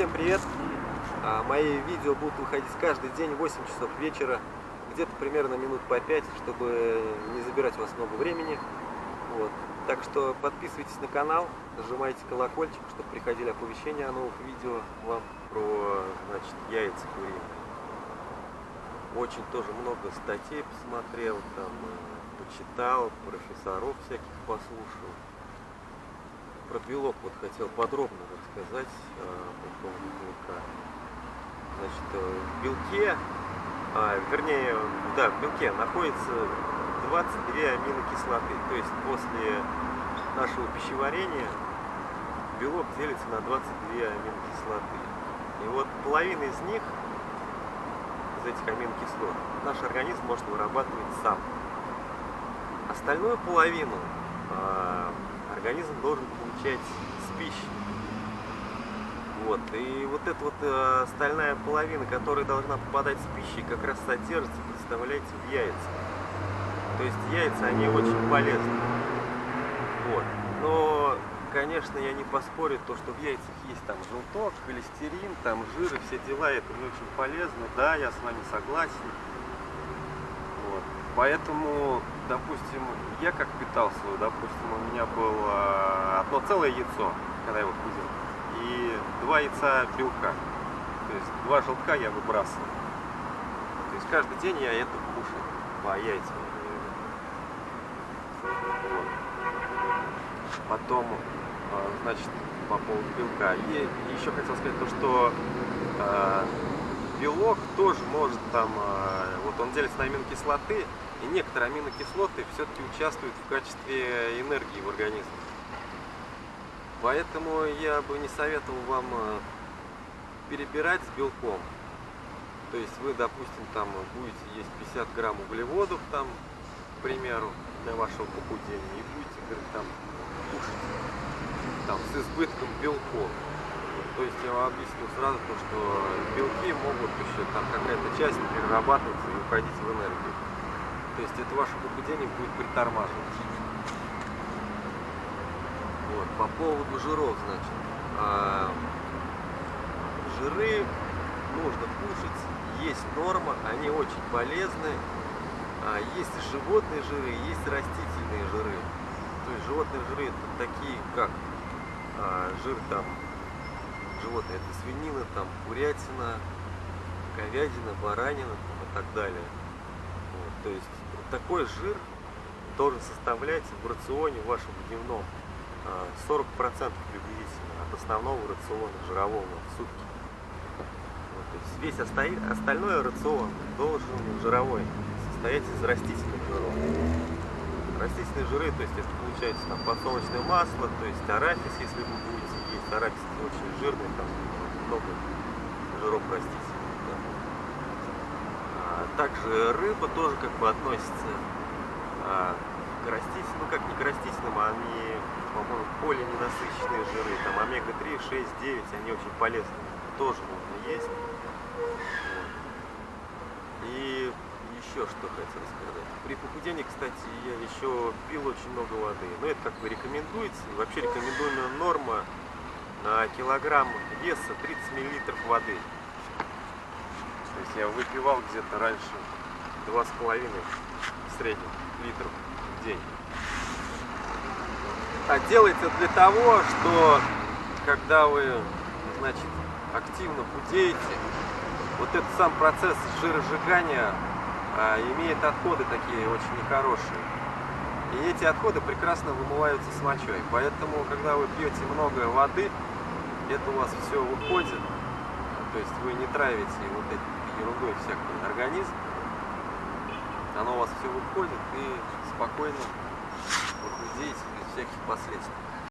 всем привет! А, мои видео будут выходить каждый день в 8 часов вечера, где-то примерно минут по 5, чтобы не забирать у вас много времени. Вот. Так что подписывайтесь на канал, нажимайте колокольчик, чтобы приходили оповещения о новых видео вам про значит, яйца куриные. Очень тоже много статей посмотрел, там, э, почитал, профессоров всяких послушал. Про белок вот хотел подробно рассказать э, по поводу белка. Значит, э, в белке, а, вернее, да, в белке находится 22 аминокислоты. То есть после нашего пищеварения белок делится на 22 аминокислоты. И вот половина из них, из этих аминокислот, наш организм может вырабатывать сам. Остальную половину э, организм должен получать с пищей. Вот. И вот эта вот э, стальная половина, которая должна попадать с пищей, как раз содержится, представляете, в яйцах. То есть яйца, они очень полезны. Вот. Но, конечно, я не поспорю, то, что в яйцах есть там желток, холестерин, там жир и все дела, это не очень полезно. Да, я с вами согласен. Поэтому, допустим, я как питал свой, допустим, у меня было одно целое яйцо, когда я его худел и два яйца белка. То есть два желтка я выбрасываю. То есть каждый день я это кушаю по яйцам. Потом, а, значит, по поводу белка. И еще хотел сказать то, что э, белок тоже может там, э, вот он делится на аминокислоты, и некоторые аминокислоты все-таки участвуют в качестве энергии в организме. Поэтому я бы не советовал вам э, перебирать с белком. То есть вы, допустим, там будете есть 50 грамм углеводов, там, к примеру, для вашего похудения, и будете, говорит, там, кушать там, с избытком белков. То есть я вам объясню сразу то, что белки могут еще там какая-то часть перерабатываться и уходить в энергию. То есть это ваше похудение будет притормаживать. Вот, по поводу жиров, значит. А, жиры нужно кушать, есть норма, они очень полезны. А, есть животные жиры, есть растительные жиры. То есть животные жиры это такие, как а, жир там, животные, это свинина, там, курятина, говядина, баранина там, и так далее. Вот, то есть вот такой жир должен составлять в рационе вашем дневном 40% приблизительно от основного рациона жирового в сутки. Вот, то есть весь остои, остальной рацион должен жировой состоять из растительных жиров. Растительные жиры, то есть это получается там подсолнечное масло, то есть арахис, если вы будете есть, арахис очень жирный, там много жиров растительных. Да. А, также рыба тоже как бы относится а, к растительным, ну как не к растительным, а они по-моему, полиненасыщенные жиры, там омега-3, 6, 9, они очень полезны, тоже можно есть. И еще что хотел сказать. При похудении, кстати, я еще пил очень много воды. Но это как бы рекомендуется. Вообще рекомендуемая норма на килограмм веса 30 мл воды. То есть я выпивал где-то раньше 2,5 в среднем литров в день. А делается для того, что когда вы, значит, активно худеете, вот этот сам процесс жиросжигания имеет отходы такие очень нехорошие. И эти отходы прекрасно вымываются с мочой. Поэтому, когда вы пьете много воды, это у вас все выходит. То есть вы не травите вот этой ерундой всякий организм. Оно у вас все выходит и спокойно вы худеете всяких последствий.